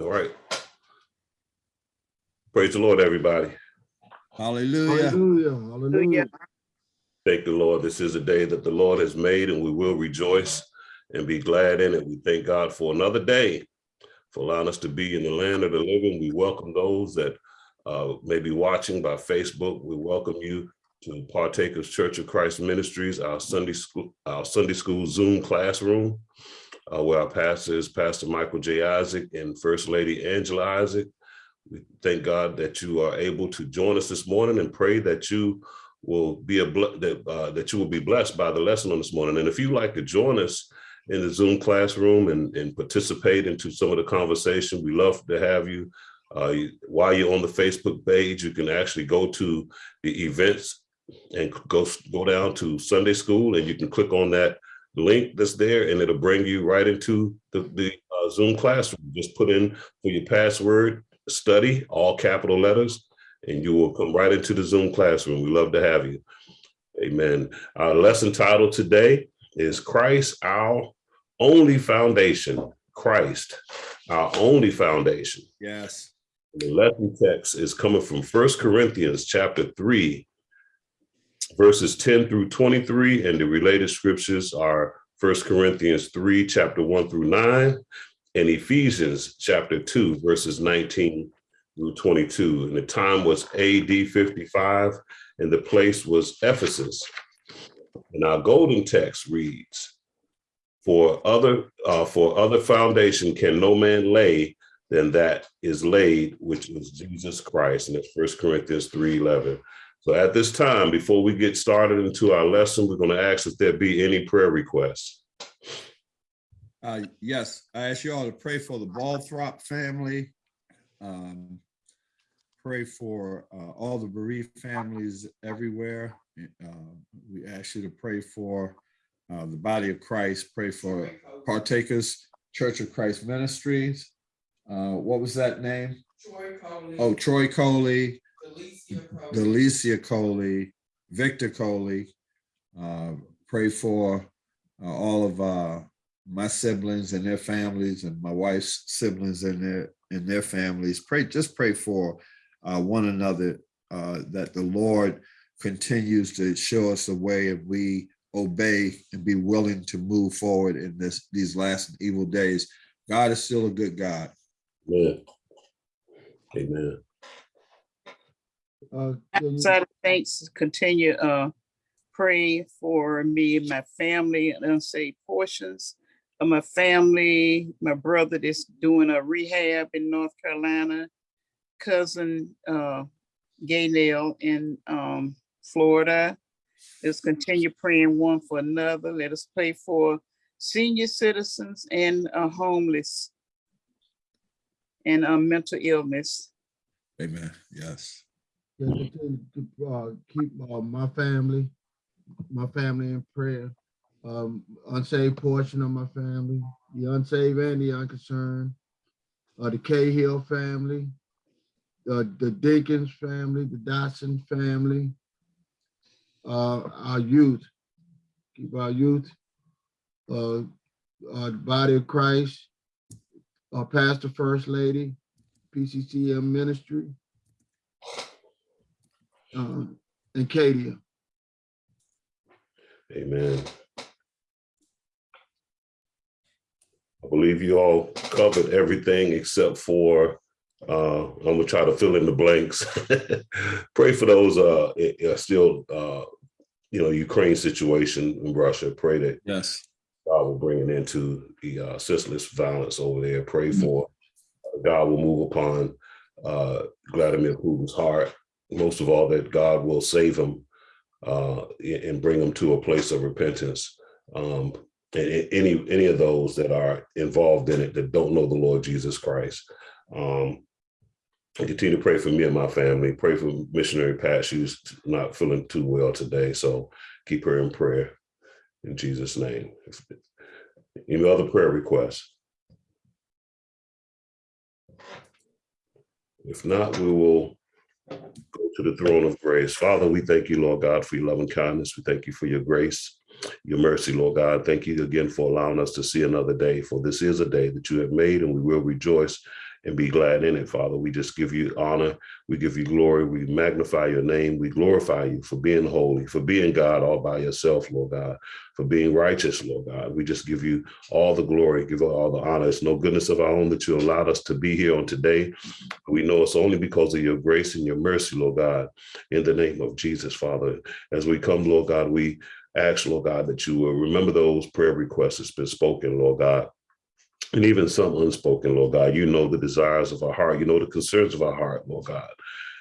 All right. Praise the Lord, everybody. Hallelujah. Hallelujah, hallelujah. Thank the Lord. This is a day that the Lord has made and we will rejoice and be glad in it. We thank God for another day, for allowing us to be in the land of the living. We welcome those that uh, may be watching by Facebook. We welcome you to Partakers Church of Christ Ministries, our Sunday school, our Sunday school Zoom classroom, uh, where our pastor is Pastor Michael J. Isaac and First Lady Angela Isaac. We thank God that you are able to join us this morning and pray that you will be a that uh, that you will be blessed by the lesson on this morning. And if you'd like to join us in the Zoom classroom and, and participate into some of the conversation, we love to have you. Uh, you- while you're on the Facebook page, you can actually go to the events and go go down to Sunday school, and you can click on that link that's there, and it'll bring you right into the, the uh, Zoom classroom. Just put in for your password study, all capital letters, and you will come right into the Zoom classroom. We love to have you. Amen. Our lesson title today is Christ, our only foundation. Christ, our only foundation. Yes. The lesson text is coming from First Corinthians chapter 3, verses 10 through 23, and the related scriptures are First Corinthians 3, chapter 1 through 9, and Ephesians chapter 2, verses 19 through 22. And the time was AD 55, and the place was Ephesus. And our golden text reads, For other uh, for other foundation can no man lay than that is laid, which is Jesus Christ. And it's First Corinthians 3 11. So at this time, before we get started into our lesson, we're going to ask if there be any prayer requests. Uh, yes, I ask you all to pray for the Balthrop family. Um, pray for uh, all the bereaved families everywhere. Uh, we ask you to pray for uh, the body of Christ. Pray for partakers, Church of Christ Ministries. Uh, what was that name? Troy Coley. Oh, Troy Coley, Delicia Coley. Victor Coley. Uh, pray for uh, all of uh, my siblings and their families and my wife's siblings and their and their families. Pray, just pray for uh, one another uh, that the Lord continues to show us the way and we obey and be willing to move forward in this these last evil days. God is still a good God. Amen. Amen. Uh, can you- Outside of thanks, continue, uh, pray for me and my family and unsaved portions of my family, my brother that's doing a rehab in North Carolina, cousin, uh, Gaynell in, um, Florida. Let's continue praying one for another. Let us pray for senior citizens and, uh, homeless and, uh, mental illness. Amen. Yes. Continue to, uh, keep, uh, my family, my family in prayer. Um, unsaved portion of my family, the unsaved and the unconcerned. Uh, the Cahill family, uh, the Dinkins family, the Dotson family. Uh, our youth, keep our youth. Uh, uh, the body of Christ. our Pastor First Lady, PCCM Ministry. Um, and Katie. Amen. I believe you all covered everything except for, uh, I'm gonna try to fill in the blanks. Pray for those, uh, i- i- still, uh, you know, Ukraine situation in Russia. Pray that Yes. God will bring it into the uh, senseless violence over there. Pray for God will move upon uh, Vladimir Putin's heart. Most of all, that God will save him uh, and bring him to a place of repentance. Um, and any any of those that are involved in it that don't know the Lord Jesus Christ. Um, and continue to pray for me and my family. Pray for missionary Pat. She's not feeling too well today, so keep her in prayer in Jesus' name. Any other prayer requests? If not, we will go to the throne of grace. Father, we thank you, Lord God, for your loving kindness. We thank you for your grace. your mercy, Lord God. Thank you again for allowing us to see another day, for this is a day that you have made and we will rejoice and be glad in it, Father. We just give you honor. We give you glory. We magnify your name. We glorify you for being holy, for being God all by yourself, Lord God, for being righteous, Lord God. We just give you all the glory, give all the honor. It's no goodness of our own that you allowed us to be here on today. We know it's only because of your grace and your mercy, Lord God, in the name of Jesus, Father. As we come, Lord God, we ask, Lord God, that you will remember those prayer requests that's been spoken, Lord God and even some unspoken, Lord God. You know the desires of our heart. You know the concerns of our heart, Lord God.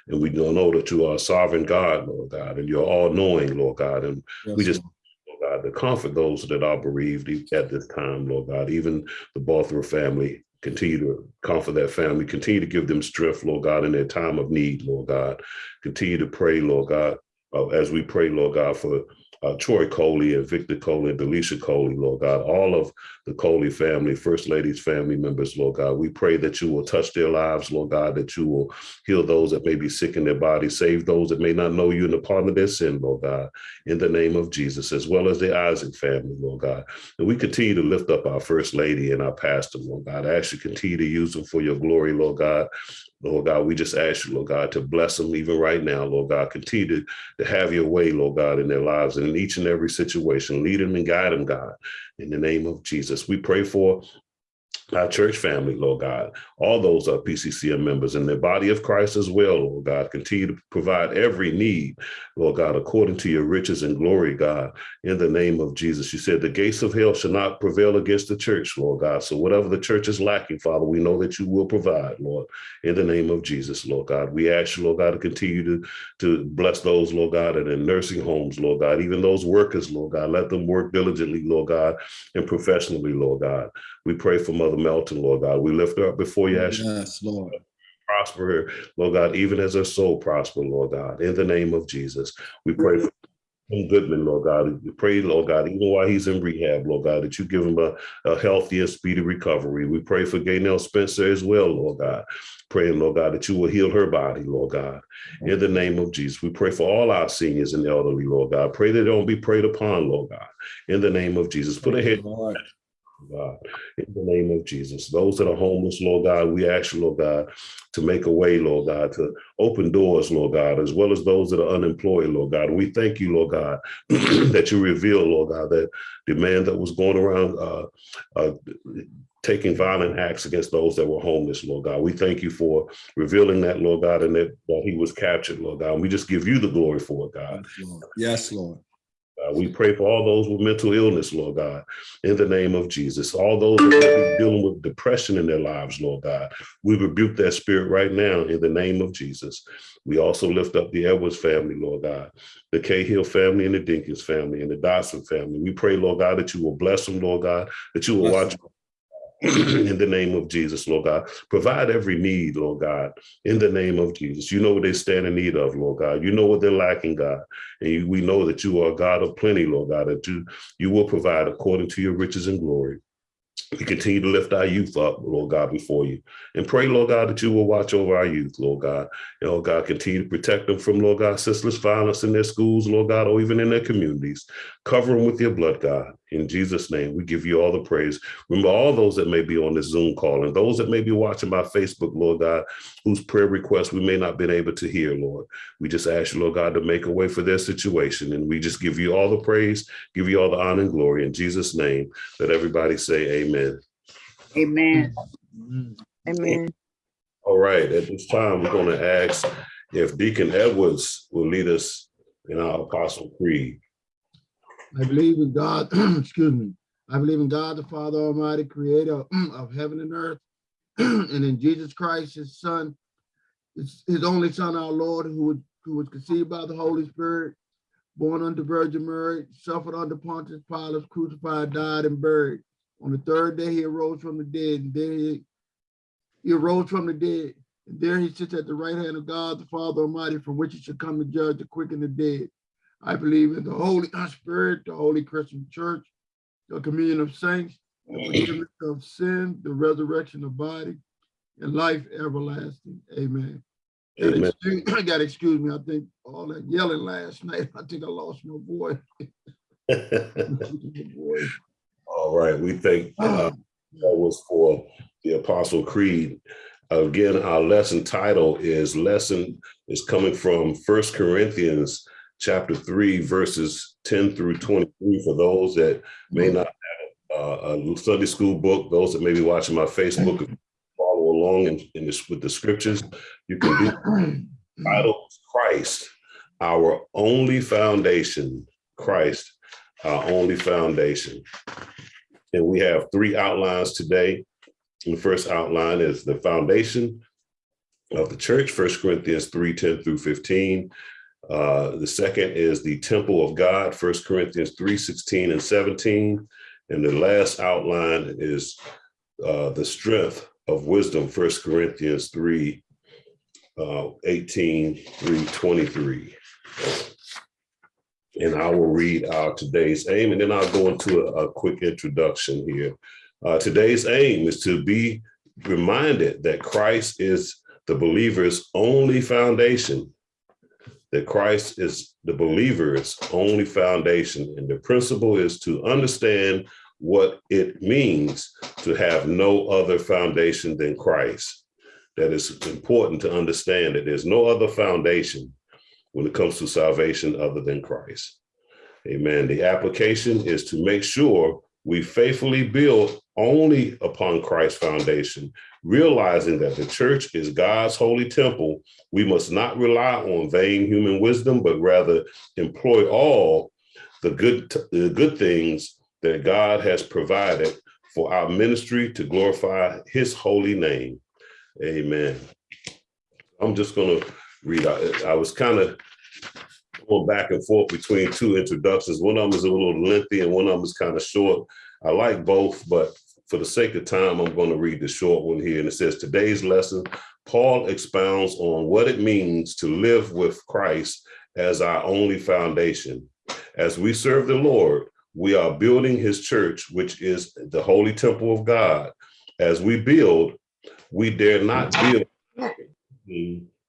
And we know that you are sovereign God, Lord God, and you're all knowing, Lord God. And we just, Lord God, to comfort those that are bereaved at this time, Lord God, even the Baltimore family. Continue to comfort that family. Continue to give them strength, Lord God, in their time of need, Lord God. Continue to pray, Lord God, uh, as we pray, Lord God, for uh, Troy Coley and Victor Coley and Coley, Lord God, all of the Coley family, First Lady's family members, Lord God. We pray that you will touch their lives, Lord God, that you will heal those that may be sick in their body, save those that may not know you in the pardon of their sin, Lord God, in the name of Jesus, as well as the Isaac family, Lord God. And we continue to lift up our First Lady and our pastor, Lord God. I ask you continue to use them for your glory, Lord God. Lord God, we just ask you, Lord God, to bless them even right now, Lord God. Continue to, to have your way, Lord God, in their lives and in each and every situation. Lead them and guide them, God, in the name of Jesus. We pray for our church family, Lord God, all those are PCCM members and the body of Christ as well, Lord God. Continue to provide every need, Lord God, according to your riches and glory, God, in the name of Jesus. You said the gates of hell shall not prevail against the church, Lord God. So whatever the church is lacking, Father, we know that you will provide, Lord, in the name of Jesus, Lord God. We ask you, Lord God, to continue to, to bless those, Lord God, are in nursing homes, Lord God, even those workers, Lord God. Let them work diligently, Lord God, and professionally, Lord God. We pray for Mother Melton, Lord God. We lift her up before you, ask Yes, Lord. prosper her, Lord God, even as her soul prosper, Lord God, in the name of Jesus. We pray for Tim Goodman, Lord God. We pray, Lord God, even while he's in rehab, Lord God, that you give him a, a healthy and speedy recovery. We pray for Gaynell Spencer as well, Lord God. Praying, Lord God, that you will heal her body, Lord God, in the name of Jesus. We pray for all our seniors and elderly, Lord God. Pray they don't be preyed upon, Lord God, in the name of Jesus. Put a head. God, in the name of Jesus. Those that are homeless, Lord God, we ask you, Lord God, to make a way, Lord God, to open doors, Lord God, as well as those that are unemployed, Lord God. We thank you, Lord God, that you reveal, Lord God, that the man that was going around uh, uh, taking violent acts against those that were homeless, Lord God. We thank you for revealing that, Lord God, and that, that he was captured, Lord God. And we just give you the glory for it, God. Yes, Lord. Yes, Lord. We pray for all those with mental illness, Lord God, in the name of Jesus. All those that be dealing with depression in their lives, Lord God, we rebuke that spirit right now in the name of Jesus. We also lift up the Edwards family, Lord God, the Cahill family and the Dinkins family and the Dodson family. We pray, Lord God, that you will bless them, Lord God, that you will watch in the name of Jesus, Lord God. Provide every need, Lord God, in the name of Jesus. You know what they stand in need of, Lord God. You know what they're lacking, God. And you, we know that you are a God of plenty, Lord God, that you, you will provide according to your riches and glory. We continue to lift our youth up, Lord God, before you. And pray, Lord God, that you will watch over our youth, Lord God. And, oh God, continue to protect them from, Lord God, senseless violence in their schools, Lord God, or even in their communities. Cover them with your blood, God. In Jesus' name, we give you all the praise. Remember all those that may be on this Zoom call and those that may be watching by Facebook, Lord God, whose prayer requests we may not been able to hear, Lord. We just ask you, Lord God, to make a way for their situation. And we just give you all the praise, give you all the honor and glory. In Jesus' name, let everybody say amen. Amen. Amen. Amen. All right, at this time, we're going to ask if Deacon Edwards will lead us in our Apostle Creed. I believe in God, excuse me. I believe in God, the Father Almighty, creator of heaven and earth, and in Jesus Christ, his son, his, his only son, our Lord, who was, who was conceived by the Holy Spirit, born under Virgin Mary, suffered under Pontius Pilate, crucified, died, and buried. On the third day, he arose from the dead, and then he, he arose from the dead. And there he sits at the right hand of God, the Father Almighty, from which he should come to judge the quick and the dead. I believe in the Holy Spirit, the Holy Christian Church, the communion of saints, the forgiveness of sin, the resurrection of body, and life everlasting. Amen. Amen. excuse- I gotta excuse me. I think all that yelling last night, I think I lost my voice. All right, we thank, uh, that was for the Apostle Creed. Again, our lesson title is lesson is coming from First Corinthians chapter three, verses ten through twenty-three. For those that may not have uh, a Sunday school book, those that may be watching my Facebook, follow along in, in this with the scriptures, you can do title is Christ, our only foundation. Christ, our only foundation. And we have three outlines today. The first outline is the foundation of the church, First Corinthians 3, 10 through 15. Uh, the second is the temple of God, First Corinthians 3, 16 and 17. And the last outline is uh, the strength of wisdom, First Corinthians 3, uh, 18 through 23. And I will read our today's aim, and then I'll go into a, a quick introduction here. Uh, today's aim is to be reminded that Christ is the believer's only foundation, that Christ is the believer's only foundation. And the principle is to understand what it means to have no other foundation than Christ. That is important to understand that there's no other foundation when it comes to salvation other than Christ. Amen. The application is to make sure we faithfully build only upon Christ's foundation, realizing that the church is God's holy temple. We must not rely on vain human wisdom, but rather employ all the good, the good things that God has provided for our ministry to glorify his holy name. Amen. I'm just going to read. I, I was kind of going back and forth between two introductions. One of them is a little lengthy and one of them is kind of short. I like both, but for the sake of time, I'm going to read the short one here. And it says, today's lesson, Paul expounds on what it means to live with Christ as our only foundation. As we serve the Lord, we are building his church, which is the holy temple of God. As we build, we dare not build,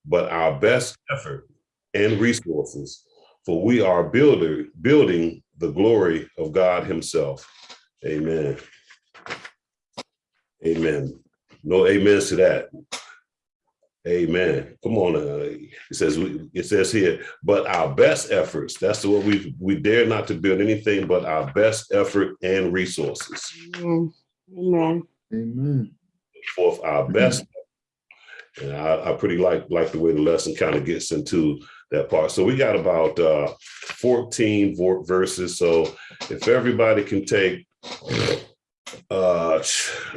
but our best effort and resources, for we are builder building the glory of God himself. Amen. Amen. No amens to that. Amen. Come on. Uh, it says it says here, but our best efforts. That's what we we dare not to build anything but our best effort and resources. Amen. Amen. Forth our best. And I, I pretty like like the way the lesson kind of gets into that part. So we got about uh, 14 verses. So if everybody can take, uh,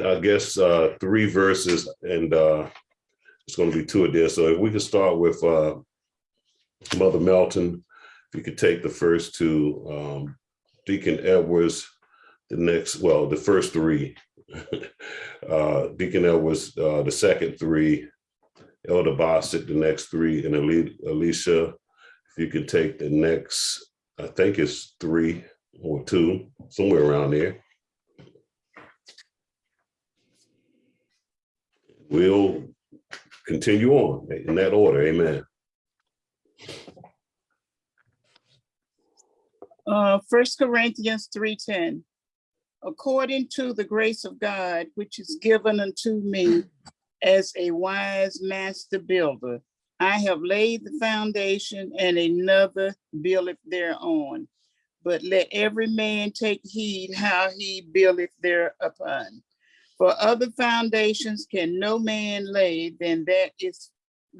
I guess, uh, three verses and uh, it's going to be two of this. So if we could start with uh, Mother Melton, if you could take the first two, um, Deacon Edwards, the next, well, the first three, uh, Deacon Edwards, uh, the second three, Elder Bossick, the next three, and Alicia, if you could take the next, I think it's three or two, somewhere around there. We'll continue on in that order, amen. Uh, Corinthians three ten. According to the grace of God, which is given unto me as a wise master builder, I have laid the foundation and another buildeth thereon. But let every man take heed how he buildeth thereupon. For other foundations can no man lay than that is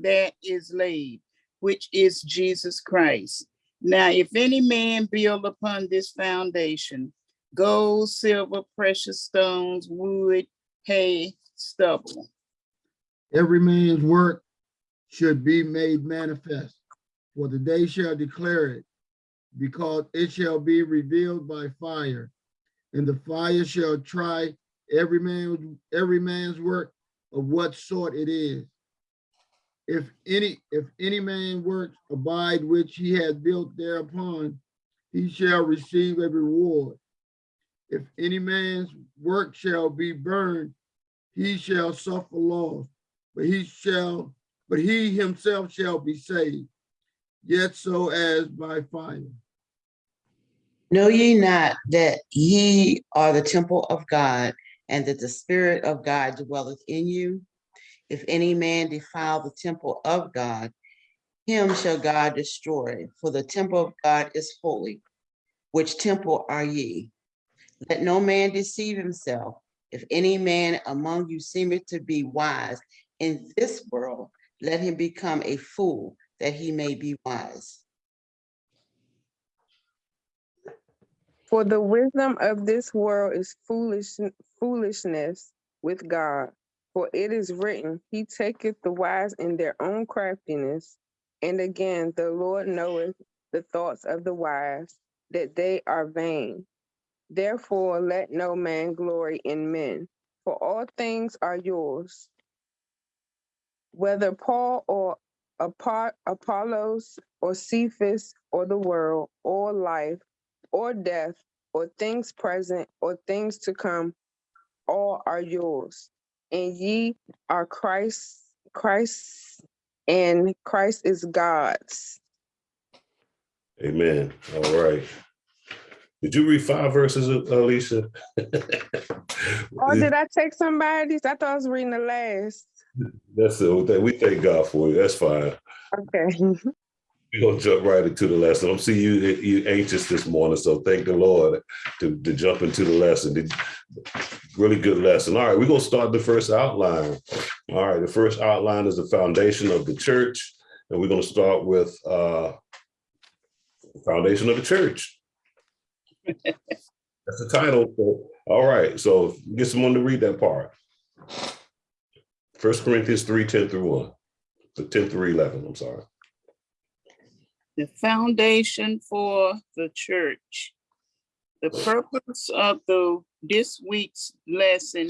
that is laid, which is Jesus Christ. Now, if any man build upon this foundation, gold, silver, precious stones, wood, hay, stubble. Every man's work should be made manifest, for the day shall declare it, because it shall be revealed by fire, and the fire shall try every man every man's work of what sort it is. If any if any man work abide which he has built thereupon, he shall receive a reward. If any man's work shall be burned, he shall suffer loss, but he shall, but he himself shall be saved, yet so as by fire. Know ye not that ye are the temple of God, and that the Spirit of God dwelleth in you? If any man defile the temple of God, him shall God destroy, for the temple of God is holy. Which temple are ye? Let no man deceive himself. If any man among you seemeth to be wise in this world, let him become a fool, that he may be wise. For the wisdom of this world is foolish, foolishness with God. For it is written, He taketh the wise in their own craftiness. And again, the Lord knoweth the thoughts of the wise, that they are vain. Therefore, let no man glory in men, for all things are yours. Whether Paul or Apo- Apollos or Cephas or the world or life or death or things present or things to come, all are yours. And ye are Christ, Christ, and Christ is God's. Amen. All right. Did you read five verses, Alicia? Or oh, did I take somebody's? I thought I was reading the last. That's it. We thank God for you. That's fine. Okay. We're gonna jump right into the lesson. I'm seeing you you anxious this morning, so thank the Lord to, to jump into the lesson. The- Really good lesson. All right, we're gonna start the first outline. All right, the first outline is the foundation of the church, and we're gonna start with uh the foundation of the church. That's the title. So, All right, so get someone to read that part. First Corinthians 3, 10 through 1. the 10 through 11, I'm sorry. the foundation for the church. The purpose of the, this week's lesson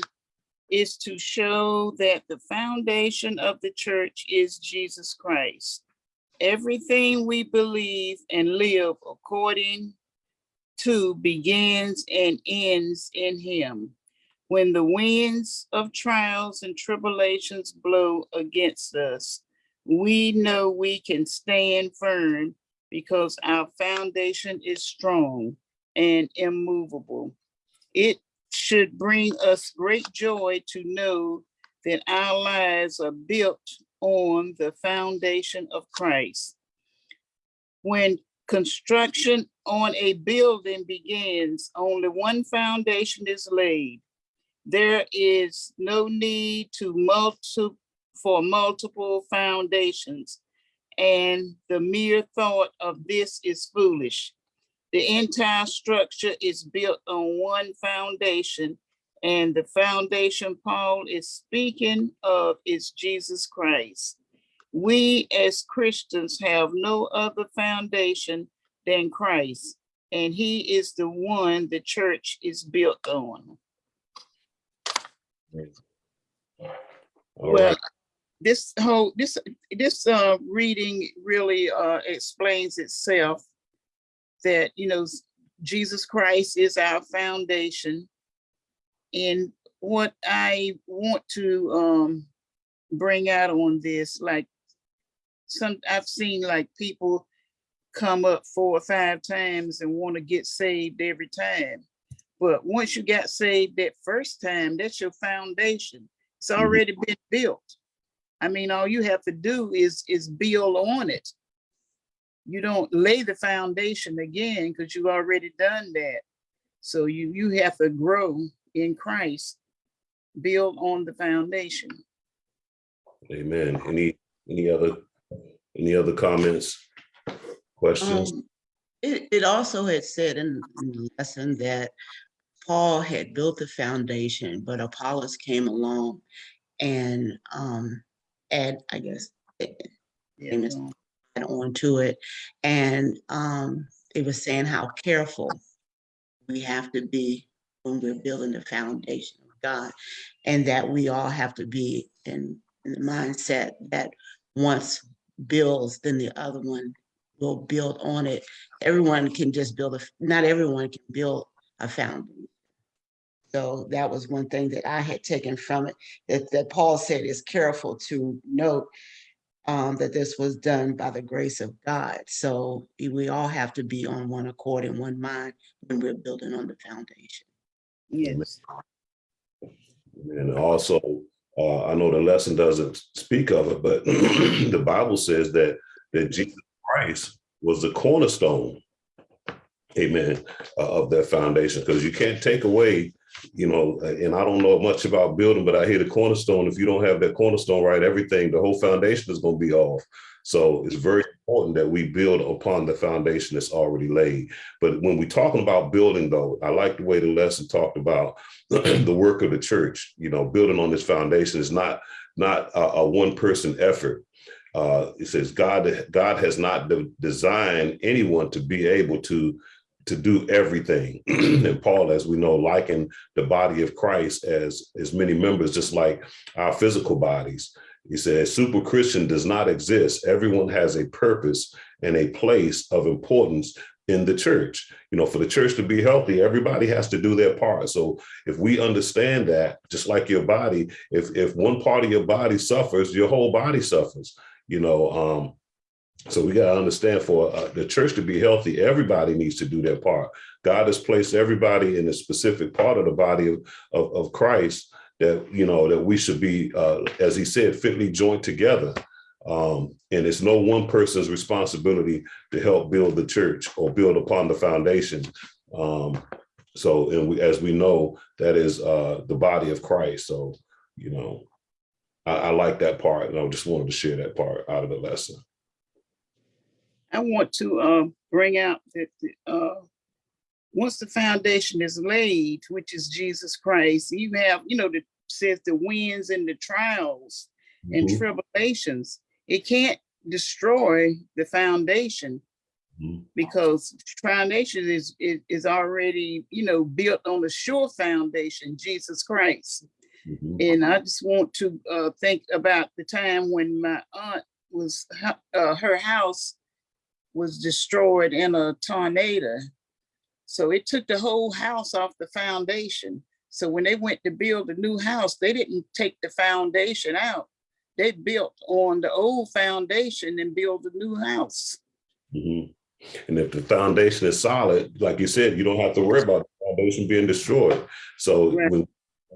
is to show that the foundation of the church is Jesus Christ. Everything we believe and live according to begins and ends in him. When the winds of trials and tribulations blow against us, we know we can stand firm because our foundation is strong and immovable. It should bring us great joy to know that our lives are built on the foundation of Christ. When construction on a building begins, only one foundation is laid. There is no need to multi, for multiple foundations. And the mere thought of this is foolish. The entire structure is built on one foundation, and the foundation Paul is speaking of is Jesus Christ. We as Christians have no other foundation than Christ, and he is the one the church is built on. All Well, right. this whole, this, this uh reading really uh explains itself. That, you know, Jesus Christ is our foundation. And what I want to um bring out on this, like some, I've seen like people come up four or five times and want to get saved every time. But once you got saved that first time, that's your foundation. It's Mhm. already been built. I mean, all you have to do is, is build on it. You don't lay the foundation again because you've already done that. So you, you have to grow in Christ, build on the foundation. Amen. Any, any other, any other comments? Questions? Um, It, it also had said in in the lesson that Paul had built the foundation, but Apollos came along and um, add, I guess, Yeah, On to it. And um, it was saying how careful we have to be when we're building the foundation of God. And that we all have to be in, in the mindset that once builds, then the other one will build on it. Everyone can just build a, not everyone can build a foundation. So that was one thing that I had taken from it, that, that Paul said is careful to note um, that this was done by the grace of God. So we all have to be on one accord and one mind when we're building on the foundation. Yes. And also, uh, I know the lesson doesn't speak of it, but the Bible says that, that Jesus Christ was the cornerstone, amen, uh, of that foundation, because you can't take away, you know, and I don't know much about building, but I hear the cornerstone, if you don't have that cornerstone right, everything, the whole foundation is gonna be off. So it's very important that we build upon the foundation that's already laid. But when we're talking about building though, I like the way the lesson talked about the work of the church, you know, building on this foundation is not, not a, a one person effort. Uh, it says God, God has not de- designed anyone to be able to, to do everything. and Paul, as we know, likened the body of Christ as, as many members, just like our physical bodies. He says, super Christian does not exist. Everyone has a purpose and a place of importance in the church. You know, for the church to be healthy, everybody has to do their part. So if we understand that, just like your body, if if one part of your body suffers, your whole body suffers. You know, um, so we got to understand for uh, the church to be healthy, everybody needs to do their part. God has placed everybody in a specific part of the body of, of, of Christ that, you know, that we should be, uh, as he said, fitly joined together. Um, and it's no one person's responsibility to help build the church or build upon the foundation. Um, so, and we, as we know, that is uh, the body of Christ. So, you know, I, I like that part, and I just wanted to share that part out of the lesson. I want to uh, bring out that uh, once the foundation is laid, which is Jesus Christ, you have, you know, that says the winds and the trials and Mhm. tribulations. It can't destroy the foundation Mhm. because foundation is, is is already, you know, built on a sure foundation, Jesus Christ. Mhm. And I just want to uh, think about the time when my aunt was, uh, her house was destroyed in a tornado. So it took the whole house off the foundation. So when they went to build a new house, they didn't take the foundation out. They built on the old foundation and built a new house. Mhm. And if the foundation is solid, like you said, you don't have to worry about the foundation being destroyed. So Right. when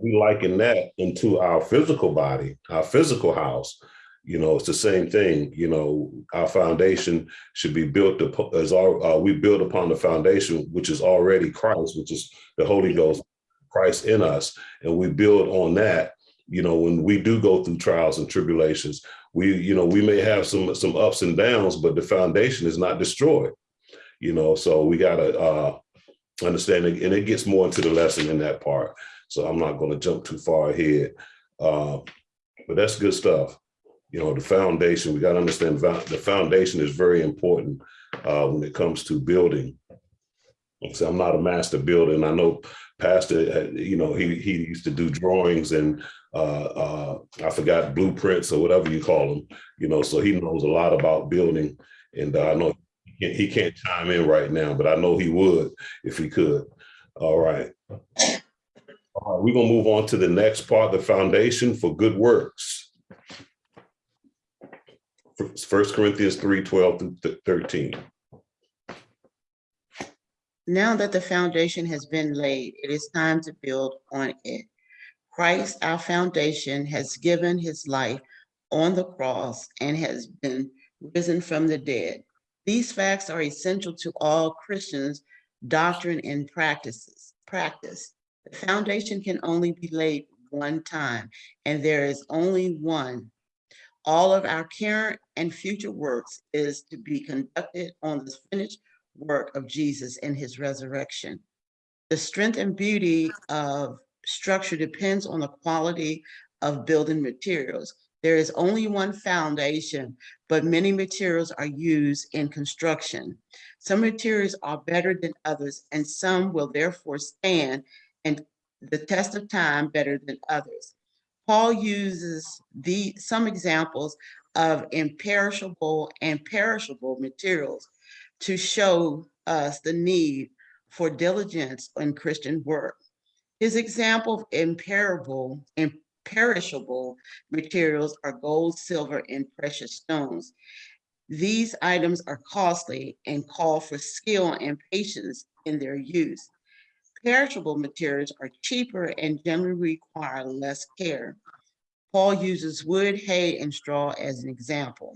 we liken that into our physical body, our physical house, you know, it's the same thing. You know, our foundation should be built as our, uh, we build upon the foundation, which is already Christ, which is the Holy Ghost, Christ in us, and we build on that. You know, when we do go through trials and tribulations, we, you know, we may have some some ups and downs, but the foundation is not destroyed. You know, so we gotta uh, understand, it, and it gets more into the lesson in that part. So I'm not going to jump too far ahead, uh, but that's good stuff. You know, the foundation. We got to understand the foundation is very important uh, when it comes to building. So I'm not a master builder, and I know Pastor. uh, You know, he he used to do drawings and uh, uh, I forgot blueprints or whatever you call them. You know, so he knows a lot about building, and uh, I know he can't, chime in right now, but I know he would if he could. All right. All right, we're gonna move on to the next part, the foundation for good works. First Corinthians 3, 12 through 13. Now that the foundation has been laid, it is time to build on it. Christ, our foundation, has given his life on the cross and has been risen from the dead. These facts are essential to all Christians' doctrine and practices. Practice. The foundation can only be laid one time, and there is only one. All of our current and future works is to be conducted on the finished work of Jesus and his resurrection. The strength and beauty of structure depends on the quality of building materials. There is only one foundation, but many materials are used in construction. Some materials are better than others, and some will therefore stand and the test of time better than others. Paul uses the some examples of imperishable and perishable materials to show us the need for diligence in Christian work. His example of imperishable, perishable materials are gold, silver, and precious stones. These items are costly and call for skill and patience in their use. Perishable materials are cheaper and generally require less care. Paul uses wood, hay, and straw as an example.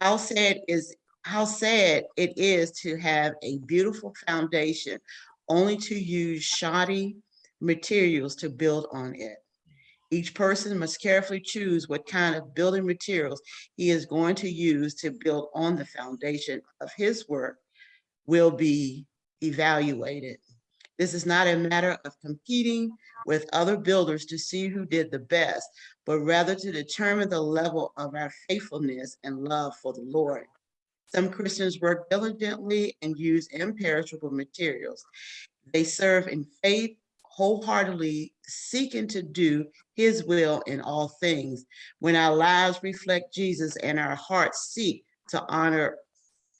How sad is how sad it is to have a beautiful foundation only to use shoddy materials to build on it. Each person must carefully choose what kind of building materials he is going to use to build on the foundation of his work will be evaluated. This is not a matter of competing with other builders to see who did the best, but rather to determine the level of our faithfulness and love for the Lord. Some Christians work diligently and use imperishable materials. They serve in faith wholeheartedly, seeking to do his will in all things. When our lives reflect Jesus and our hearts seek to honor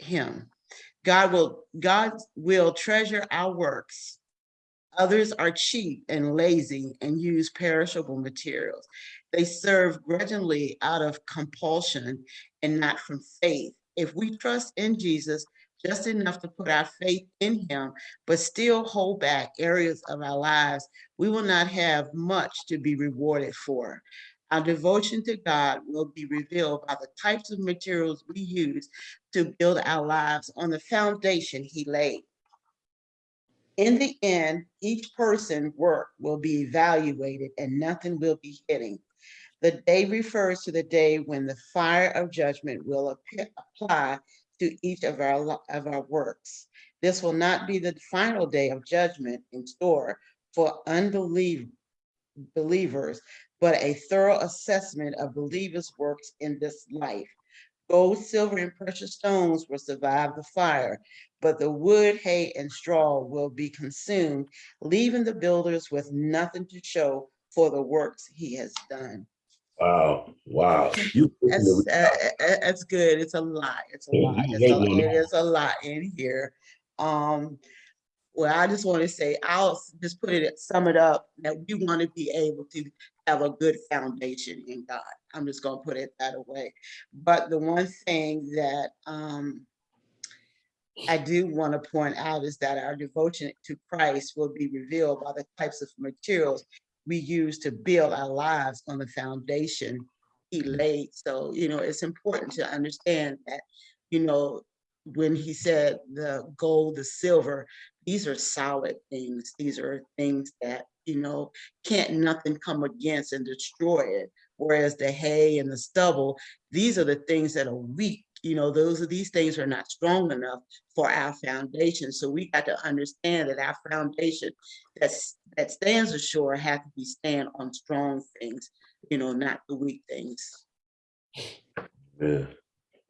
him, God will, God will treasure our works. Others are cheap and lazy and use perishable materials. They serve grudgingly out of compulsion and not from faith. If we trust in Jesus just enough to put our faith in him, but still hold back areas of our lives, we will not have much to be rewarded for. Our devotion to God will be revealed by the types of materials we use to build our lives on the foundation he laid. In the end, each person's work will be evaluated and nothing will be hidden. The day refers to the day when the fire of judgment will apply to each of our, of our works. This will not be the final day of judgment in store for unbelievers, but a thorough assessment of believers' works in this life. Gold, silver, and precious stones will survive the fire, but the wood, hay, and straw will be consumed, leaving the builders with nothing to show for the works he has done. Wow, wow. You- That's, uh, uh, uh, that's good. It's a lot. It's a lot. It's a- It is a lot in here. Um, well, I just want to say, I'll just put it, sum it up, that we want to be able to have a good foundation in God. I'm just gonna put it that way. But the one thing that, um, I do want to point out is that our devotion to Christ will be revealed by the types of materials we use to build our lives on the foundation he laid. So, you know, it's important to understand that, you know, when he said the gold, the silver, these are solid things. These are things that, you know, can't nothing come against and destroy it. Whereas the hay and the stubble, these are the things that are weak. You know, those are these things are not strong enough for our foundation. So we got to understand that our foundation that's that stands ashore have to be stand on strong things, you know, not the weak things. Yeah.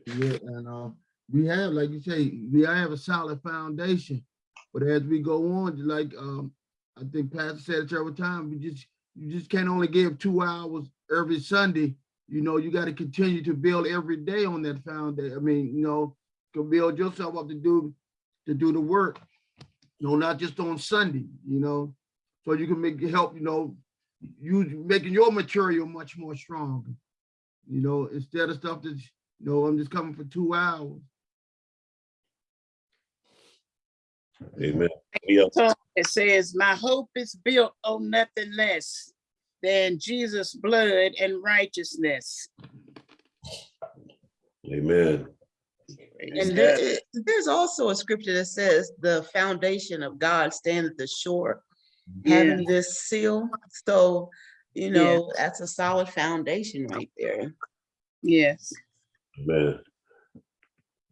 Yeah, and um, we have, like you say, we have a solid foundation. But as we go on, like um, I think Pastor said it several times, we just you just can't only give two hours every Sunday. You know, you got to continue to build every day on that foundation. I mean, you know, to build yourself up to do to do the work. You know, not just on Sunday. You know, so you can make help. You know, you making your material much more strong. You know, instead of stuff that's you know, I'm just coming for two hours. Amen. It says, my hope is built on nothing less than Jesus' blood and righteousness. amen. And there, there's also a scripture that says the foundation of God stand at the shore, Yeah, having this seal. So, you Yeah. know, that's a solid foundation right there. yes. Amen.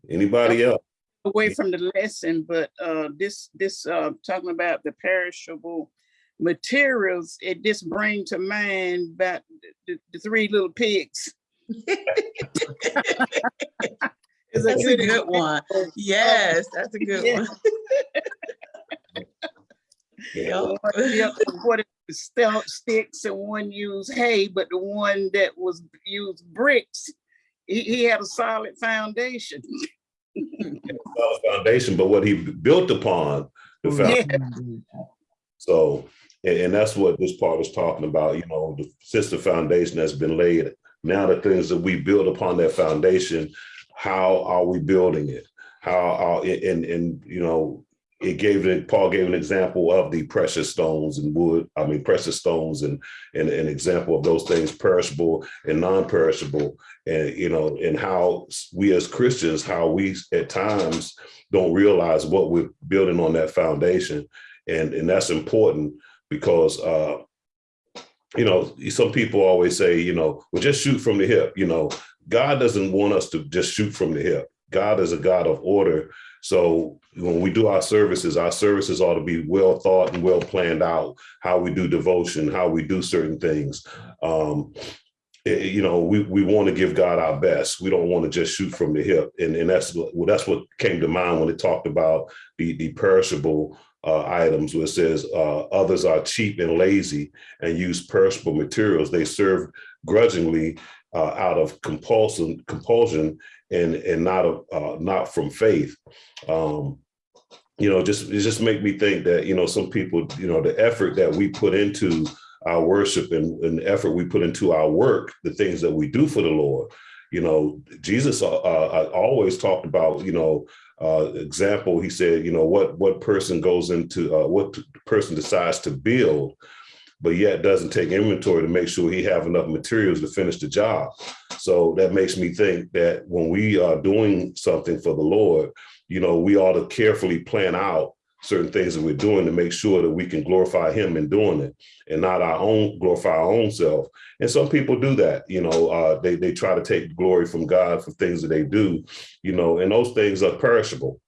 Anybody else? Away from the lesson, but uh, this, this, uh, talking about the perishable materials, it just bring to mind about the, the three little pigs. It's That's a good example one. Yes, that's a good Yeah. one. Yeah. One built What stout sticks and one used hay, but the one that was used bricks, he, he had a solid foundation. Foundation, but what he built upon the foundation. Yeah. So And, and that's what this part is talking about, you know, the system foundation that's been laid. Now the things that we build upon that foundation, how are we building it? How are, and, and, you know, it gave it, Paul gave an example of the precious stones and wood, I mean, precious stones and, and an example of those things perishable and non-perishable. And, you know, and how we as Christians, how we at times don't realize what we're building on that foundation. And, and that's important because, uh, you know, some people always say, you know, well, just shoot from the hip, you know, God doesn't want us to just shoot from the hip. God is a God of order. So when we do our services, our services ought to be well thought and well planned out, how we do devotion, how we do certain things. Um, eh, you know, we, we want to give God our best. We don't want to just shoot from the hip. And, and that's what well, that's what came to mind when it talked about the, the perishable uh, items where it says uh, others are cheap and lazy and use perishable materials. They serve grudgingly uh, out of compulsion, compulsion and, and not, of, uh, not from faith. Um, you know, just, it just make me think that, you know, some people, you know, the effort that we put into our worship and, and the effort we put into our work, the things that we do for the Lord, you know, Jesus uh, uh, always talked about, you know, uh, example, he said, you know, what what person goes into uh, what person decides to build, but yet doesn't take inventory to make sure he have enough materials to finish the job. So that makes me think that when we are doing something for the Lord, you know, we ought to carefully plan out certain things that we're doing to make sure that we can glorify him in doing it and not our own glorify our own self. And some people do that, you know, uh, they, they try to take glory from God for things that they do, you know, and those things are perishable.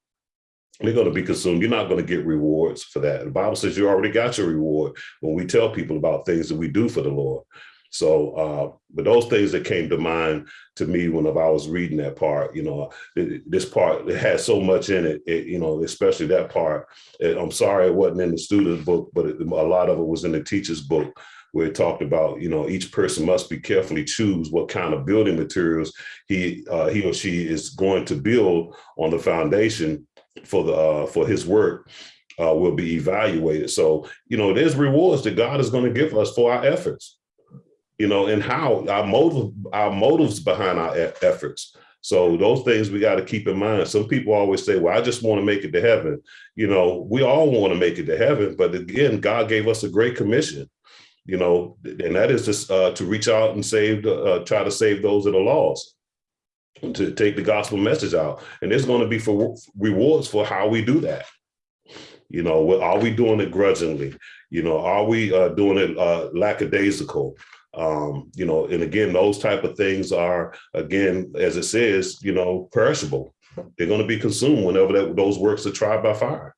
They're going to be consumed. You're not going to get rewards for that. The Bible says you already got your reward when we tell people about things that we do for the Lord. So, uh, but those things that came to mind to me when I was reading that part, you know, this part it has so much in it, it, you know, especially that part. I'm sorry it wasn't in the student book, but it, a lot of it was in the teacher's book where it talked about, you know, each person must be carefully choose what kind of building materials he uh, he or she is going to build on the foundation for the uh, for his work. Uh, will be evaluated. So, you know, there's rewards that God is going to give us for our efforts you know, and how our motive, our motives behind our e- efforts. So those things we got to keep in mind. Some people always say, well, I just want to make it to heaven. You know, we all want to make it to heaven, but again, God gave us a great commission, you know, and that is just uh, to reach out and save, the, uh, try to save those that are lost, to take the gospel message out. And it's going to be for rewards for how we do that. You know, are we doing it grudgingly? You know, are we uh, doing it uh, lackadaisical? um you know and again those type of things are again as it says you know perishable they're going to be consumed whenever that, those works are tried by fire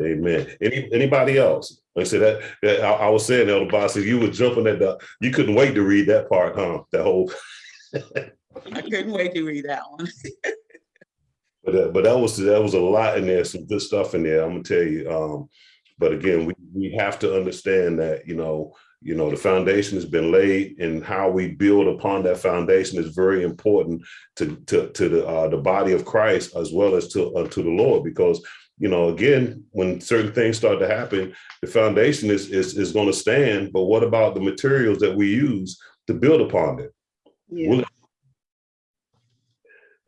amen Any, anybody else like I said that, that I, I was saying elder boss you were jumping at the you couldn't wait to read that part huh that whole I couldn't wait to read that one. but uh, but that was that was a lot in there some good stuff in there i'm gonna tell you um but again, we, we have to understand that, you know, you know, the foundation has been laid and how we build upon that foundation is very important to, to, to the, uh, the body of Christ as well as to, uh, to the Lord, because, you know, again, when certain things start to happen, the foundation is, is, is going to stand. But what about the materials that we use to build upon it? Yeah.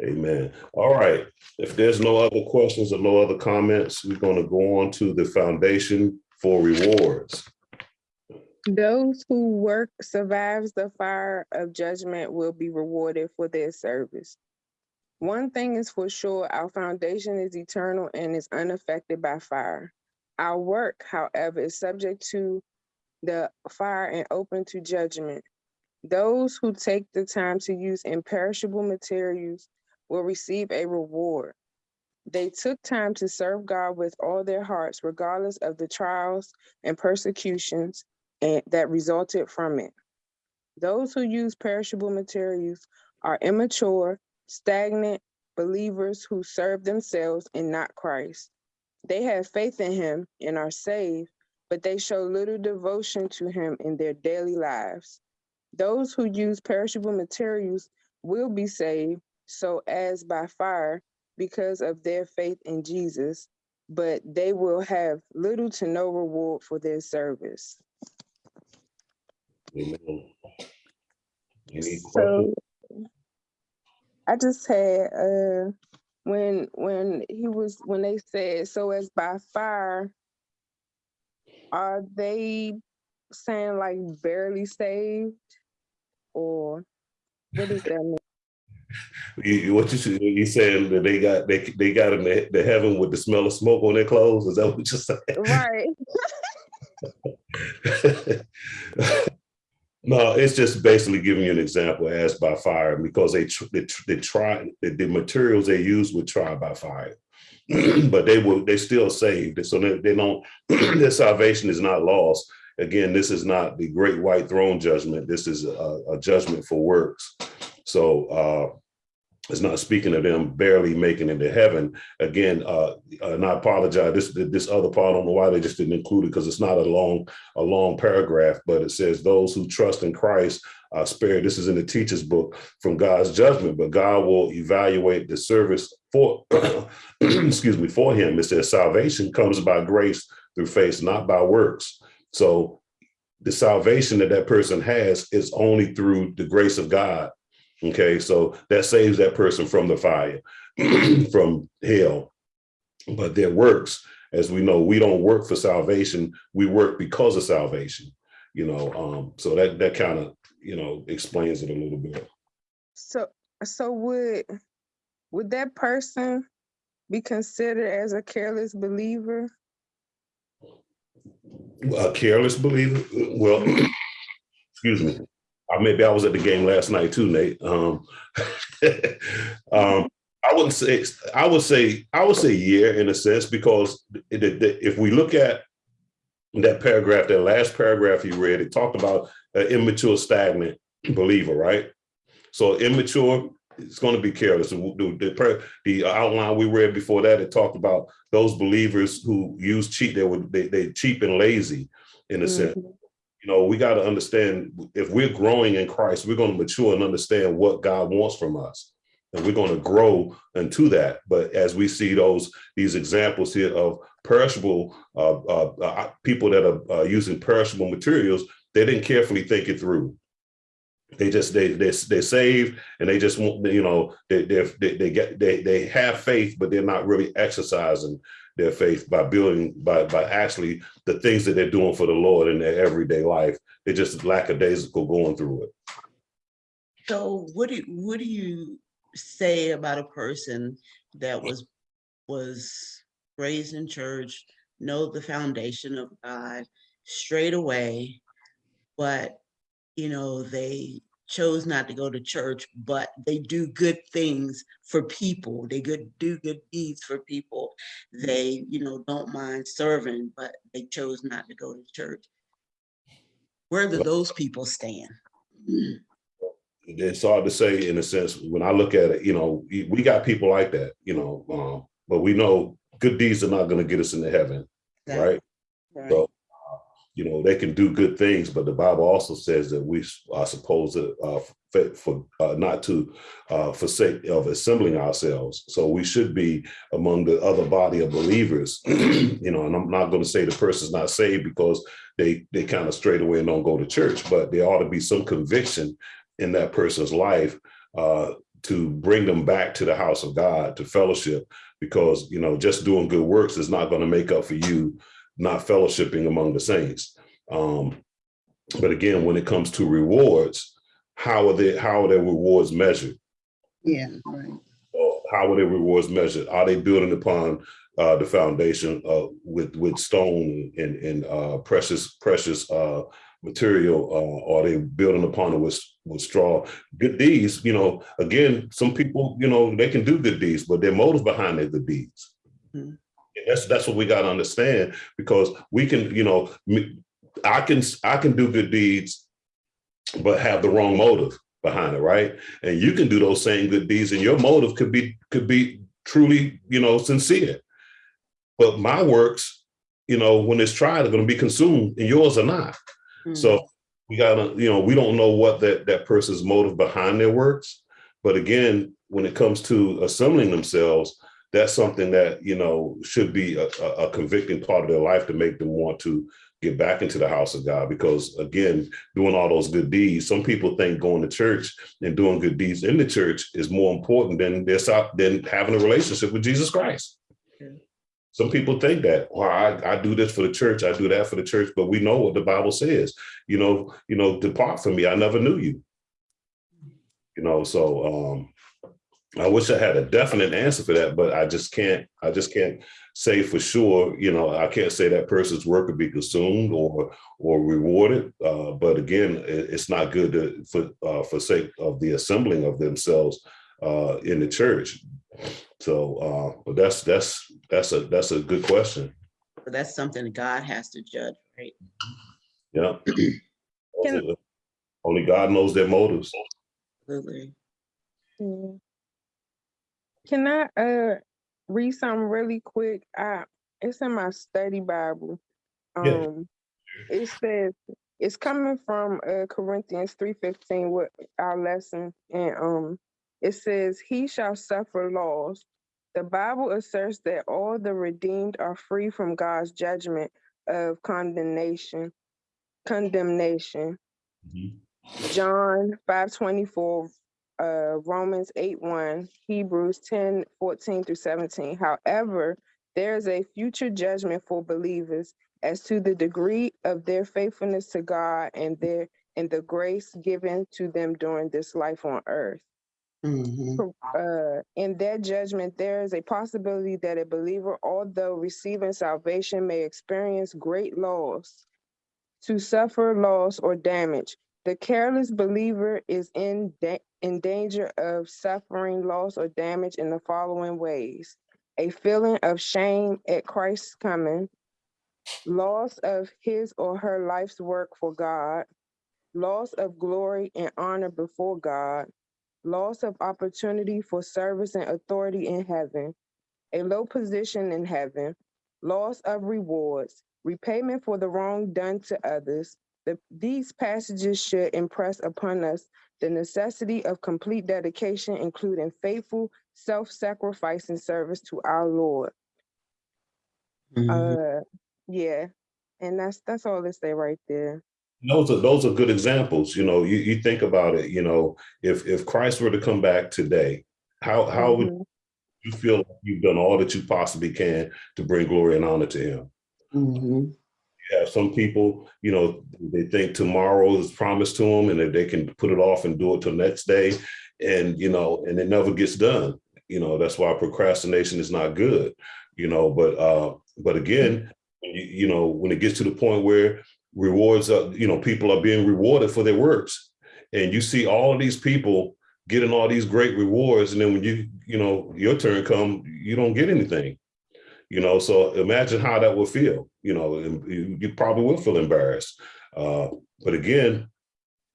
Amen. All right. If there's no other questions or no other comments, we're going to go on to the foundation for rewards. Those who work survives the fire of judgment will be rewarded for their service. One thing is for sure, our foundation is eternal and is unaffected by fire. Our work, however, is subject to the fire and open to judgment. Those who take the time to use imperishable materials will receive a reward. They took time to serve God with all their hearts, regardless of the trials and persecutions and that resulted from it. Those who use perishable materials are immature, stagnant believers who serve themselves and not Christ. They have faith in him and are saved, but they show little devotion to him in their daily lives. Those who use perishable materials will be saved, so as by fire, because of their faith in Jesus, but they will have little to no reward for their service. Amen. Any questions? I just had uh when when he was when they said so as by fire, are they saying like barely saved? Or what does that mean? You, what you you saying that they got they they got in the, the heaven with the smell of smoke on their clothes? Is that what you're saying? Right. no, it's just basically giving you an example as by fire because they they, they try the, the materials they use were tried by fire, but they will they still saved, so they, they don't their salvation is not lost. Again, this is not the great white throne judgment. This is a, a judgment for works. So uh, it's not speaking of them barely making it to heaven. Again, uh, and I apologize. This this other part, I don't know why they just didn't include it because it's not a long a long paragraph, but it says those who trust in Christ are spared. This is in the teacher's book from God's judgment, but God will evaluate the service for excuse me for him. It says salvation comes by grace through faith, not by works. So the salvation that that person has is only through the grace of God. Okay, so that saves that person from the fire, from hell. But their works, as we know, we don't work for salvation. We work because of salvation. You know, um, so that that kind of you know explains it a little bit. So so would would that person be considered as a careless believer? A careless believer. Well, excuse me. Uh, maybe I was at the game last night too, Nate. Um, um, I wouldn't say. I would say. I would say yeah, in a sense, because the- the- if we look at that paragraph, that last paragraph you read, it talked about an immature, stagnant believer, right? So immature, it's going to be careless. The, the, outline we read before that, it talked about those believers who use cheat. They were they they cheap and lazy, in a sense Mhm. You know, we got to understand if we're growing in Christ, we're going to mature and understand what God wants from us. And we're going to grow into that. But as we see those these examples here of perishable uh, uh, uh, people that are uh, using perishable materials, they didn't carefully think it through. They just they they they saved and they just want you know they they, they get they they have faith, but they're not really exercising their faith by building by by actually the things that they're doing for the Lord in their everyday life. They're just lackadaisical going through it. So what do, what do you say about a person that was, was raised in church, know the foundation of God straight away, but, you know, they chose not to go to church, but they do good things for people. They good, do good deeds for people. They, you know, don't mind serving, but they chose not to go to church. Where do those people stand? It's hard to say in a sense, when I look at it, you know, we got people like that, you know, um, but we know good deeds are not going to get us into heaven, That- right? Right. So, you know, they can do good things, but the Bible also says that we are supposed to, uh, for, uh, not to uh, forsake of assembling ourselves. So we should be among the other body of believers, you know, and I'm not going to say the person's not saved because they, they kind of straight away and don't go to church, but there ought to be some conviction in that person's life uh, to bring them back to the house of God, to fellowship, because, you know, just doing good works is not going to make up for you not fellowshipping among the saints. Um, but again, when it comes to rewards, how are they how are their rewards measured? Yeah, right. Or how are their rewards measured? Are they building upon uh, the foundation uh, with with stone and and uh, precious precious uh, material? Uh, or are they building upon it with with straw? Good deeds, you know. Again, some people, you know, they can do good deeds, but their motive behind their good deeds. Mhm. And That's that's what we got to understand because we can, you know, I can I can do good deeds, but have the wrong motive behind it, right? And you can do those same good deeds, and your motive could be could be truly, you know, sincere. But my works, you know, when it's tried, are going to be consumed, and yours are not. Mm. So we gotta, you know, we don't know what that that person's motive behind their works. But again, when it comes to assembling themselves, that's something that, you know, should be a, a convicting part of their life to make them want to get back into the house of God. Because again, doing all those good deeds, some people think going to church and doing good deeds in the church is more important than this than having a relationship with Jesus Christ. Some people think that, well, I, I do this for the church, I do that for the church, but we know what the Bible says. You know, you know, depart from me, I never knew you. You know, so um I wish I had a definite answer for that, but I just can't, I just can't say for sure, you know, I can't say that person's work could be consumed or or rewarded. Uh, but again, it- it's not good to for uh for sake of the assembling of themselves uh in the church. So uh, but that's that's that's a that's a good question. But that's something God has to judge, right? Yeah. Can- Only God knows their motives. Absolutely. Yeah. Can I uh read something really quick? I it's in my study Bible. Yeah. Um it says it's coming from uh Corinthians 3:15 with our lesson and um it says he shall suffer loss. The Bible asserts that all the redeemed are free from God's judgment of condemnation condemnation. John five twenty four, uh, Romans eight one, Hebrews 10 14 through 17. However, there is a future judgment for believers as to the degree of their faithfulness to God and their and the grace given to them during this life on earth. Mhm. Uh, in that judgment, there is a possibility that a believer, although receiving salvation, may experience great loss, to suffer loss or damage. The careless believer is in, da- in danger of suffering loss or damage in the following ways. A feeling of shame at Christ's coming, loss of his or her life's work for God, loss of glory and honor before God, loss of opportunity for service and authority in heaven, a low position in heaven, loss of rewards, repayment for the wrong done to others. The, these passages should impress upon us the necessity of complete dedication, including faithful, self-sacrificing service to our Lord. Mhm. Uh, yeah, and that's that's all they say right there. Those are those are good examples. You know, you, you think about it, you know, if if Christ were to come back today, how how would Mhm. you feel like you've done all that you possibly can to bring glory and honor to him? Mhm. Have some people, you know, they think tomorrow is promised to them and that they can put it off and do it till next day. And, you know, and it never gets done. You know, that's why procrastination is not good, you know, but uh, but again, you, you know, when it gets to the point where rewards are, you know, people are being rewarded for their works. And you see all of these people getting all these great rewards. And then when you, you know, your turn come, you don't get anything you know so imagine how that would feel you know you probably will feel embarrassed. Uh but again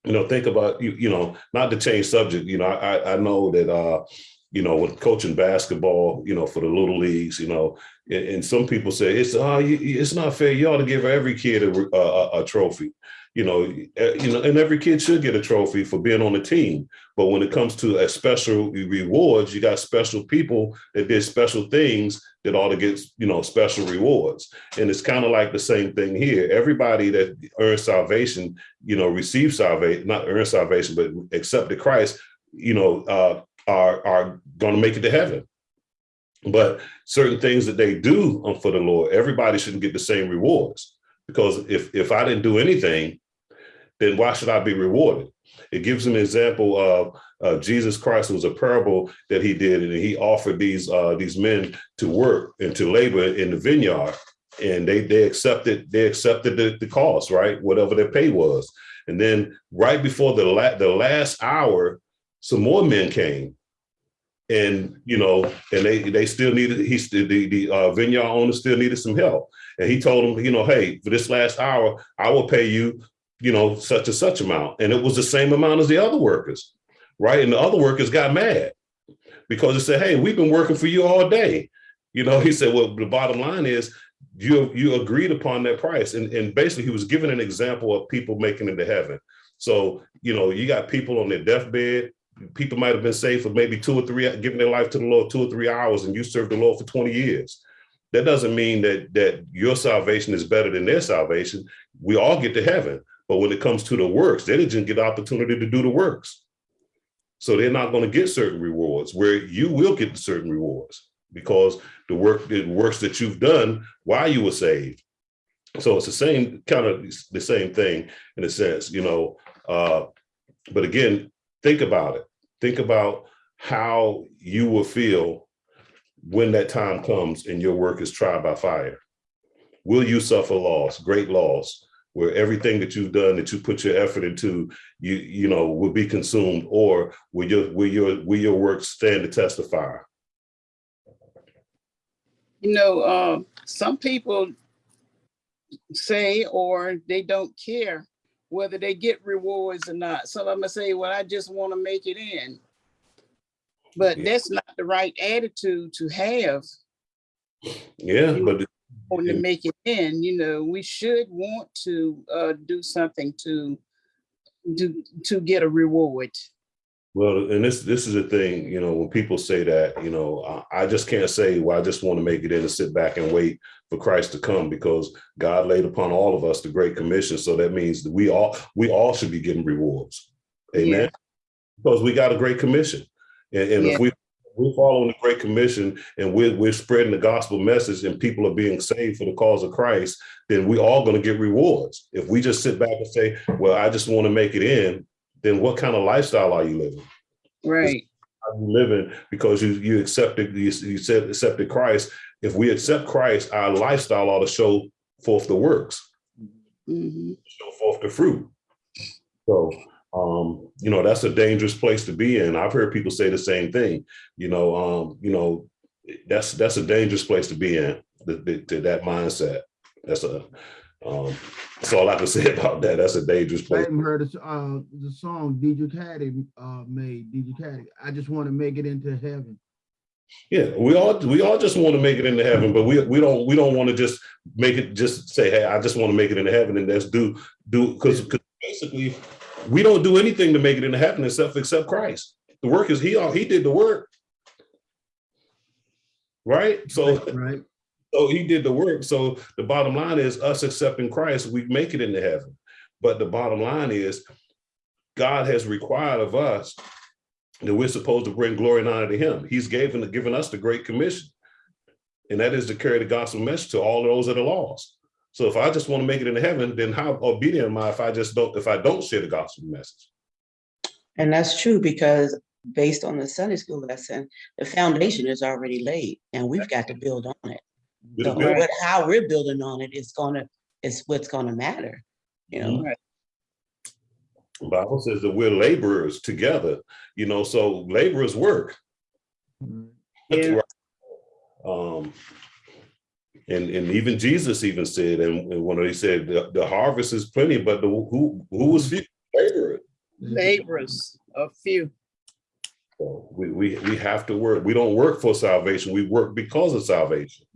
you know think about you you know not to change subject you know i i know that uh you know with coaching basketball you know for the little leagues you know and, and some people say it's uh it's not fair. You ought to give every kid a, a, a trophy you know uh, you know and every kid should get a trophy for being on the team. But when it comes to a special rewards you got special people that did special things that ought to get you know special rewards. And it's kind of like the same thing here. Everybody that earns salvation you know receive salvation not earn salvation but accepted christ you know uh are are going to make it to heaven. But certain things that they do for the lord everybody shouldn't get the same rewards. Because if if i didn't do anything then why should i be rewarded? It gives an example of uh, Jesus Christ was a parable that he did, and he offered these uh, these men to work and to labor in the vineyard, and they they accepted they accepted the, the cost, right, whatever their pay was, and then right before the la- the last hour, some more men came, and you know, and they they still needed he the the uh, vineyard owner still needed some help, and he told them, you know, hey, for this last hour, I will pay you, you know, such and such amount, and it was the same amount as the other workers right? And the other workers got mad because they said, "Hey, we've been working for you all day." You know, he said, "Well, the bottom line is you you agreed upon that price," and and basically he was giving an example of people making it to heaven. So you know, you got people on their deathbed, people might have been saved for maybe two or three, giving their life to the Lord two or three hours, and you served the Lord for 20 years. That doesn't mean that that your salvation is better than their salvation. We all get to heaven, but when it comes to the works, they didn't get the opportunity to do the works. So they're not going to get certain rewards where you will get certain rewards because the work, the works that you've done while you were saved. So it's the same kind of the same thing in a sense, you know. Uh, but again, think about it. Think about how you will feel when that time comes and your work is tried by fire. Will you suffer loss, great loss, where everything that you've done, that you put your effort into, you you know, will be consumed, or will your will your will your work stand to testify? You know, uh, some people say, or they don't care whether they get rewards or not. Some of them say, well, I just want to make it in. But Yeah. that's not the right attitude to have Yeah, You- but on to make it in, you know, we should want to uh, do something to do to get a reward. Well, and this this is the thing, you know, when people say that, you know, I, I just can't say, well, I just want to make it in and sit back and wait for Christ to come because God laid upon all of us the Great Commission. So that means that we all we all should be getting rewards. Amen. Yeah. Because we got a great commission. And, and Yeah. if we we're following the Great Commission and we're we're spreading the gospel message and people are being saved for the cause of Christ, then we all going to get rewards. If we just sit back and say, Well, I just want to make it in, then what kind of lifestyle are you living? Right. are you living because you you accepted you, you said accepted Christ. If we accept Christ, our lifestyle ought to show forth the works, Mhm. show forth the fruit. So um, you know, that's a dangerous place to be in. I've heard people say the same thing. You know, um, you know, that's that's a dangerous place to be in, the, the, to that mindset. That's a um that's all I can say about that. That's a dangerous place. I even heard the, uh, the song DJ Caddy uh, made, DJ Caddy. I just want to make it into heaven. Yeah, we all we all just want to make it into heaven, but we we don't we don't want to just make it just say, hey, I just want to make it into heaven and that's do do because basically we don't do anything to make it into heaven except accept Christ. The work is he all he did the work. Right? So Right? so he did the work. So the bottom line is us accepting Christ, we make it into heaven. But the bottom line is God has required of us that we're supposed to bring glory and honor to him. He's given, given us the great commission. And that is to carry the gospel message to all those that are lost. So if I just want to make it into heaven, then how obedient am I if I just don't, if I don't share the gospel message? And that's true because based on the Sunday school lesson, the foundation is already laid and we've got to build on it. With So the bill- what, how we're building on it is gonna, is what's gonna matter, you know? the Bible says that we're laborers together, you know, so laborers work. Yeah. Um, and and even Jesus even said, and, and when he said the, the harvest is plenty, but the who who was few laborers. Laborers, a few. So we we we have to work. We don't work for salvation. We work because of salvation.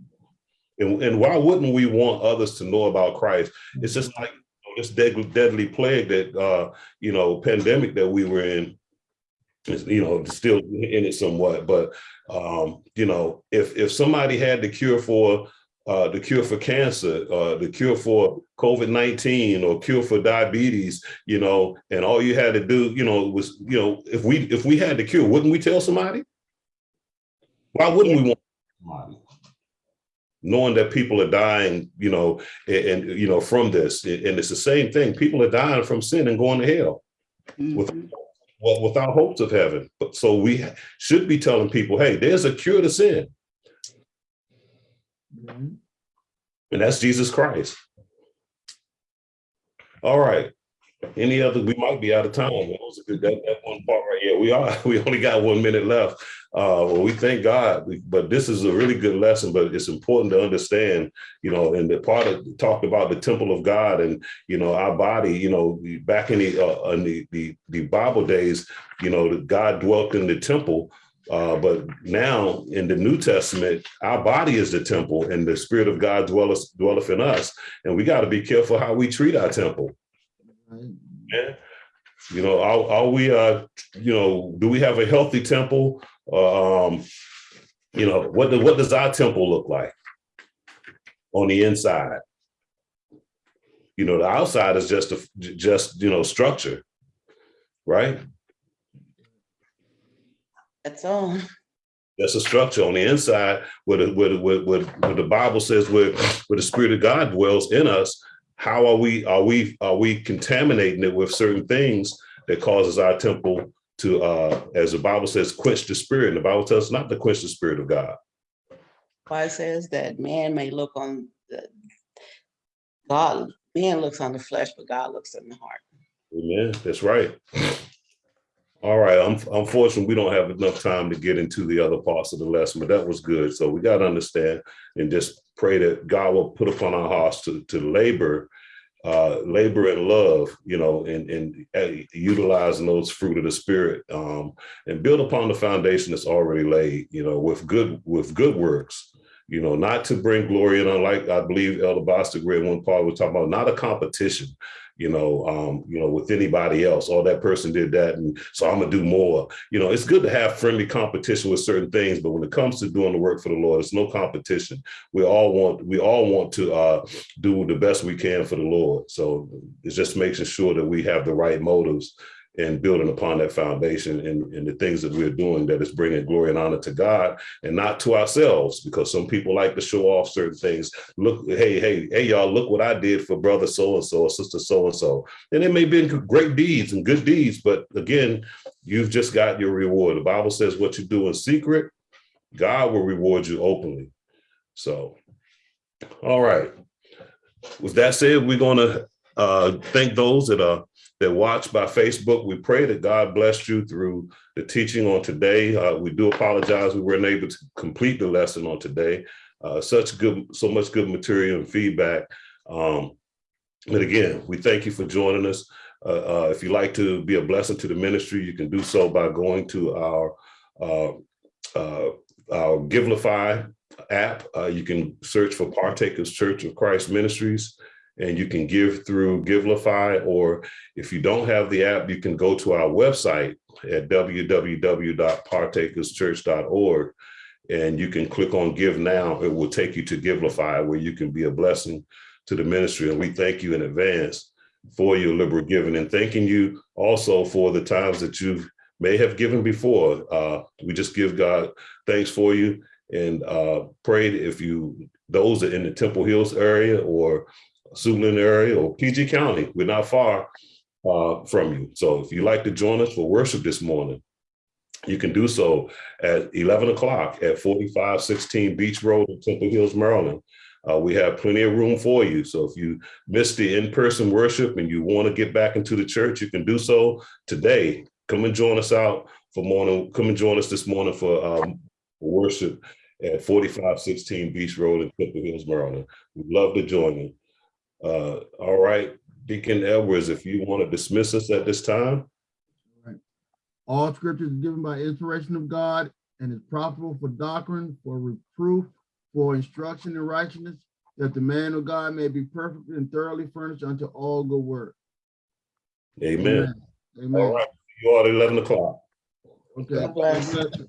And and why wouldn't we want others to know about Christ? It's just like this deadly, deadly plague that uh you know pandemic that we were in. Is, you know still in it somewhat, but um you know if if somebody had the cure for uh, the cure for cancer, uh, the cure for COVID nineteen, or cure for diabetes, you know, and all you had to do, you know, was, you know, if we if we had the cure, wouldn't we tell somebody? Why wouldn't we want somebody? Knowing that people are dying, you know, and, and, you know from this, and it's the same thing. People are dying from sin and going to hell with Mhm. well, without hopes of heaven. But so we should be telling people, hey, there's a cure to sin. And that's Jesus Christ. All right. Any other? We might be out of time. That was a good that, that one part right here. We are. We only got one minute left. Uh, well, we thank God. We, but this is a really good lesson. But it's important to understand, you know, and the part of talked about the temple of God and you know our body. You know, back in the uh, in the, the the Bible days, you know, God dwelt in the temple. Uh, but now in the New Testament, our body is the temple, and the Spirit of God dwelleth dwelleth in us. And we got to be careful how we treat our temple. Yeah. You know, are, are we, uh, you know, do we have a healthy temple? Um, you know, what, do- what does our temple look like on the inside? You know, the outside is just, a just, you know, structure, right? That's all. That's a structure on the inside where the, where, the- where, where, where the Bible says where, where the spirit of God dwells in us. How are we, are we, are we contaminating it with certain things that causes our temple to, uh, as the Bible says, quench the spirit? And the Bible tells us not to quench the spirit of God. Why says that man may look on the God, man looks on the flesh, but God looks in the heart. Amen. That's right. All right. Un- Unfortunately, we don't have enough time to get into the other parts of the lesson, but that was good. So we got to understand and just pray that God will put upon our hearts to, to labor, uh, labor and love, you know, and, and uh, utilizing those fruit of the spirit um, and build upon the foundation that's already laid, you know, with good, with good works, you know, not to bring glory and unlike I believe Elder Bostic read one part was talking about not a competition, you know, um, you know, with anybody else. Oh, that person did that, and so I'm gonna do more. You know, it's good to have friendly competition with certain things, but when it comes to doing the work for the Lord, it's no competition. We all want we all want to uh, do the best we can for the Lord. So it's just making sure that we have the right motives and building upon that foundation and, and the things that we're doing that is bringing glory and honor to God and not to ourselves because some people like to show off certain things look, hey, hey, hey, y'all, look what I did for brother so and so or sister so and so. And it may be great deeds and good deeds, but again, you've just got your reward. The Bible says what you do in secret, God will reward you openly. So, all right. With that said, we're going to uh, thank those that are that watch by Facebook. We pray that God blessed you through the teaching on today. Uh, we do apologize we weren't able to complete the lesson on today. Uh, such good, so much good material and feedback. Um, but again, we thank you for joining us. Uh, uh, if you'd like to be a blessing to the ministry, you can do so by going to our uh, uh, our Givelify app. You can search for Partakers Church of Christ Ministries, and you can give through Givelify. Or if you don't have the app, you can go to our website at www.partakerschurch.org and you can click on give now it will take you to givelify where you can be a blessing to the ministry and we thank you in advance for your liberal giving and thanking you also for the times that you may have given before uh, we just give god thanks for you and uh, pray that if you those in the temple hills area or Suitland area or pg county we're not far uh, from you so if you'd like to join us for worship this morning you can do so at 11 o'clock at 4516 Beech Road in Temple Hills, Maryland. Uh, we have plenty of room for you. So if you missed the in-person worship and you want to get back into the church, you can do so today. Come and join us out for morning. Come and join us this morning for um, worship at 4516 Beech Road in Temple Hills, Maryland. We'd love to join you. Uh, all right, Deacon Edwards, if you want to dismiss us at this time. All scriptures is given by inspiration of God and is profitable for doctrine, for reproof, for instruction in righteousness, that the man of God may be perfect and thoroughly furnished unto all good work. Amen. All Amen. right, you are at 11 o'clock. Okay.